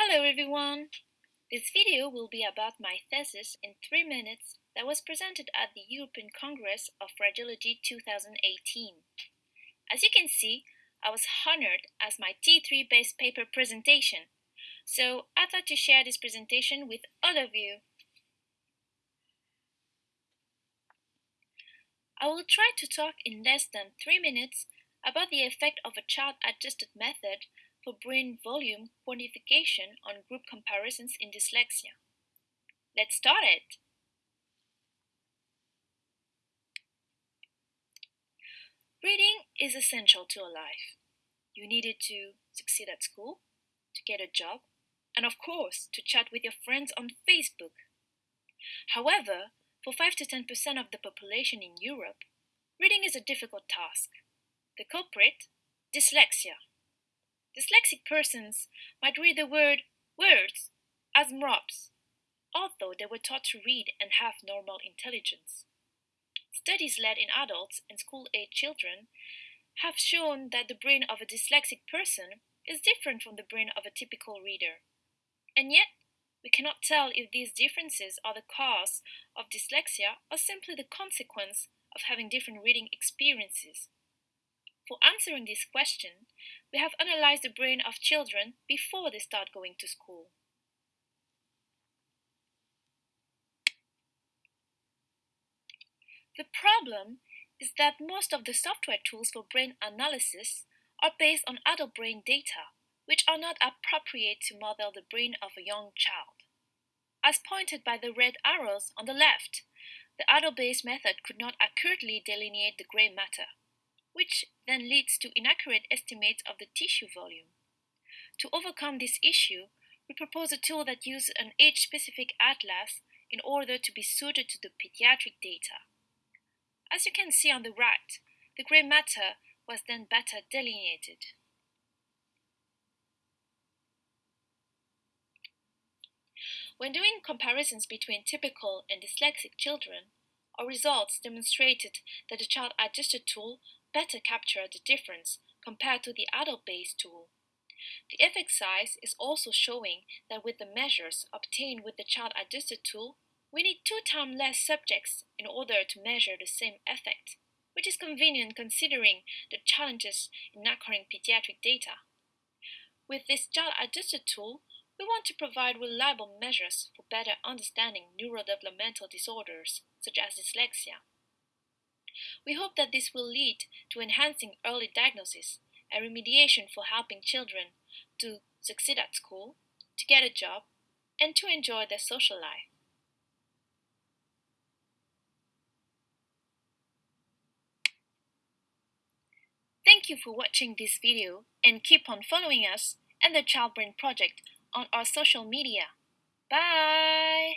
Hello everyone! This video will be about my thesis in 3 minutes that was presented at the European Congress of Radiology 2018. As you can see, I was honored as my T3 based paper presentation, so I thought to share this presentation with all of you. I will try to talk in less than 3 minutes about the effect of a child-adjusted method for brain volume quantification on group comparisons in dyslexia. Let's start it! Reading is essential to a life. You need it to succeed at school, to get a job, and of course, to chat with your friends on Facebook. However, for 5 to 10% of the population in Europe, reading is a difficult task. The culprit? Dyslexia. Dyslexic persons might read the word words as mrops, although they were taught to read and have normal intelligence. Studies led in adults and school-age children have shown that the brain of a dyslexic person is different from the brain of a typical reader. And yet, we cannot tell if these differences are the cause of dyslexia or simply the consequence of having different reading experiences. For answering this question, we have analyzed the brain of children before they start going to school. The problem is that most of the software tools for brain analysis are based on adult brain data, which are not appropriate to model the brain of a young child. As pointed by the red arrows on the left, the adult-based method could not accurately delineate the gray matter which then leads to inaccurate estimates of the tissue volume. To overcome this issue, we propose a tool that uses an age-specific atlas in order to be suited to the pediatric data. As you can see on the right, the gray matter was then better delineated. When doing comparisons between typical and dyslexic children, our results demonstrated that the child-adjusted tool better capture the difference compared to the adult-based tool. The effect size is also showing that with the measures obtained with the child-adjusted tool, we need two times less subjects in order to measure the same effect, which is convenient considering the challenges in acquiring pediatric data. With this child-adjusted tool, we want to provide reliable measures for better understanding neurodevelopmental disorders, such as dyslexia. We hope that this will lead to enhancing early diagnosis and remediation for helping children to succeed at school, to get a job, and to enjoy their social life. Thank you for watching this video and keep on following us and the Child Brain Project on our social media. Bye!